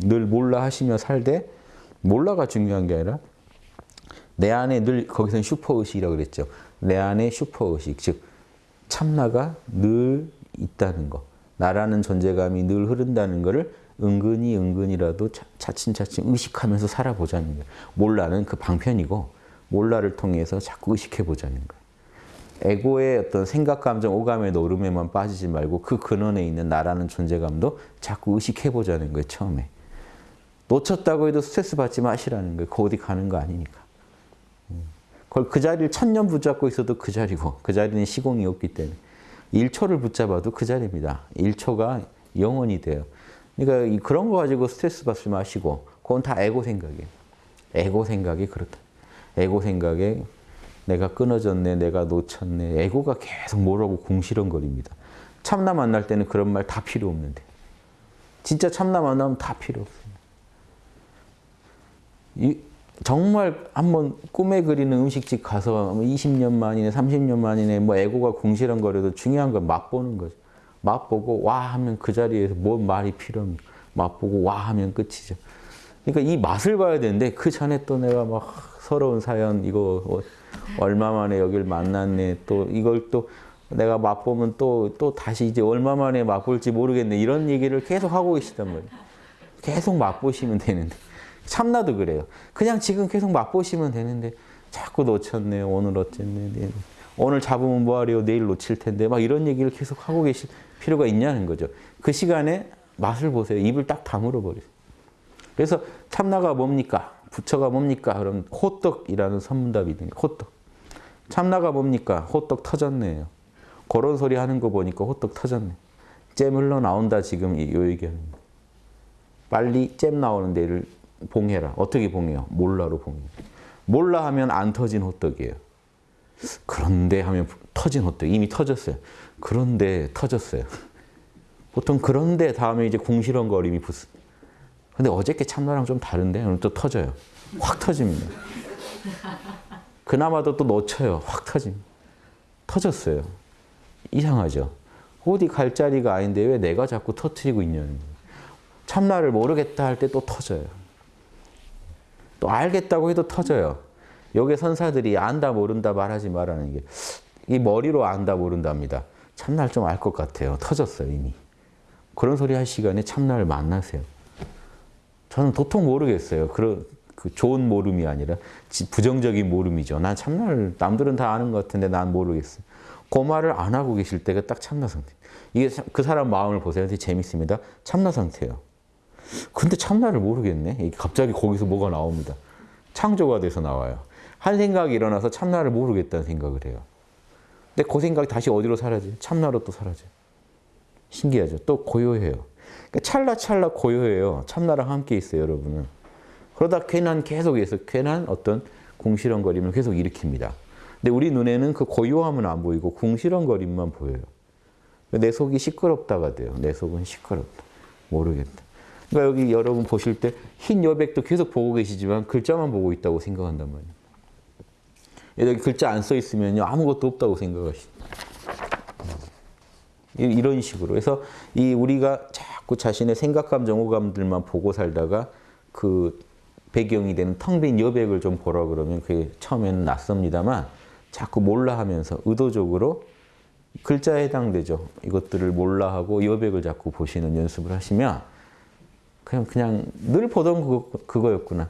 늘 몰라 하시며 살되 몰라가 중요한 게 아니라 내 안에 늘 거기서는 슈퍼의식이라고 그랬죠. 내 안에 슈퍼의식 즉 참나가 늘 있다는 거. 나라는 존재감이 늘 흐른다는 것을 은근히 은근히라도 차츰차츰 의식하면서 살아보자는 거예요. 몰라는 그 방편이고 몰라를 통해서 자꾸 의식해보자는 거예요. 에고의 어떤 생각, 감정, 오감의 노름에만 빠지지 말고 그 근원에 있는 나라는 존재감도 자꾸 의식해보자는 거예요, 처음에. 놓쳤다고 해도 스트레스 받지 마시라는 거예요. 그 어디 가는 거 아니니까. 그걸 그 자리를 천년 붙잡고 있어도 그 자리고 그 자리는 시공이 없기 때문에 1초를 붙잡아도 그 자리입니다. 1초가 영원이 돼요. 그러니까 그런 거 가지고 스트레스 받지 마시고 그건 다 에고 생각이에요. 에고 생각이 그렇다. 에고 생각에 내가 끊어졌네, 내가 놓쳤네. 에고가 계속 뭐라고 궁시렁거립니다. 참나 만날 때는 그런 말 다 필요 없는데. 진짜 참나 만나면 다 필요 없어요. 이, 정말 한번 꿈에 그리는 음식집 가서 20년 만이네, 30년 만이네, 뭐 에고가 궁시렁거려도 중요한 건 맛보는 거죠. 맛보고 와 하면 그 자리에서 뭔 말이 필요합니까? 맛보고 와 하면 끝이죠. 그러니까 이 맛을 봐야 되는데 그 전에 또 내가 막 서러운 사연 이거 얼마 만에 여길 만났네 또 이걸 또 내가 맛보면 또, 또 다시 이제 얼마 만에 맛볼지 모르겠네 이런 얘기를 계속 하고 계시단 말이에요. 계속 맛보시면 되는데 참나도 그래요. 그냥 지금 계속 맛보시면 되는데 자꾸 놓쳤네 오늘 어쨌네 내일. 오늘 잡으면 뭐하래요 내일 놓칠 텐데 막 이런 얘기를 계속 하고 계실 필요가 있냐는 거죠. 그 시간에 맛을 보세요. 입을 딱 다물어 버리세요. 그래서 참나가 뭡니까? 부처가 뭡니까? 그럼 호떡이라는 선문답이 거예요. 호떡. 참나가 뭡니까? 호떡 터졌네요. 그런 소리 하는 거 보니까 호떡 터졌네. 잼 흘러나온다 지금 이 얘기하는 거. 빨리 잼 나오는 데를 봉해라. 어떻게 봉해요? 몰라로 봉해. 몰라 하면 안 터진 호떡이에요. 그런데 하면 터진 호떡. 이미 터졌어요. 그런데 터졌어요. 보통 그런데 다음에 이제 궁시렁거림이 붙습니다. 근데 어저께 참나랑 좀 다른데 오늘 또 터져요. 확 터집니다. 그나마도 또 놓쳐요. 확 터집니다. 터졌어요. 이상하죠. 어디 갈 자리가 아닌데 왜 내가 자꾸 터트리고 있냐는 참나를 모르겠다 할 때 또 터져요. 또 알겠다고 해도 터져요. 여기 선사들이 안다 모른다 말하지 말라는 게 이 머리로 안다 모른답니다. 참나를 좀알 것 같아요. 터졌어요 이미. 그런 소리 할 시간에 참나를 만나세요. 저는 도통 모르겠어요. 그런 그 좋은 모름이 아니라 부정적인 모름이죠. 난 참나를 남들은 다 아는 것 같은데 난 모르겠어요. 그 말을 안 하고 계실 때가 딱 참나 상태. 이게 그 사람 마음을 보세요. 되게 재밌습니다. 참나 상태예요. 근데 참나를 모르겠네. 갑자기 거기서 뭐가 나옵니다. 창조가 돼서 나와요. 한 생각이 일어나서 참나를 모르겠다는 생각을 해요. 근데 그 생각이 다시 어디로 사라져요? 참나로 또 사라져요. 신기하죠? 또 고요해요. 그러니까 찰나찰나 고요해요. 참나랑 함께 있어요, 여러분은. 그러다 괜한 계속해서 괜한 어떤 궁시렁거림을 계속 일으킵니다. 근데 우리 눈에는 그 고요함은 안 보이고 궁시렁거림만 보여요. 내 속이 시끄럽다가 돼요. 내 속은 시끄럽다. 모르겠다. 그러니까 여기 여러분 보실 때 흰 여백도 계속 보고 계시지만 글자만 보고 있다고 생각한단 말이에요. 여기 글자 안 써 있으면요 아무것도 없다고 생각하십니다. 이런 식으로. 그래서 이 우리가 자꾸 자신의 생각, 감정, 오감들만 보고 살다가 그 배경이 되는 텅 빈 여백을 좀 보라 그러면 그게 처음에는 낯섭니다만 자꾸 몰라 하면서 의도적으로 글자에 해당되죠. 이것들을 몰라 하고 여백을 자꾸 보시는 연습을 하시면 그냥 그냥 늘 보던 그거, 그거였구나.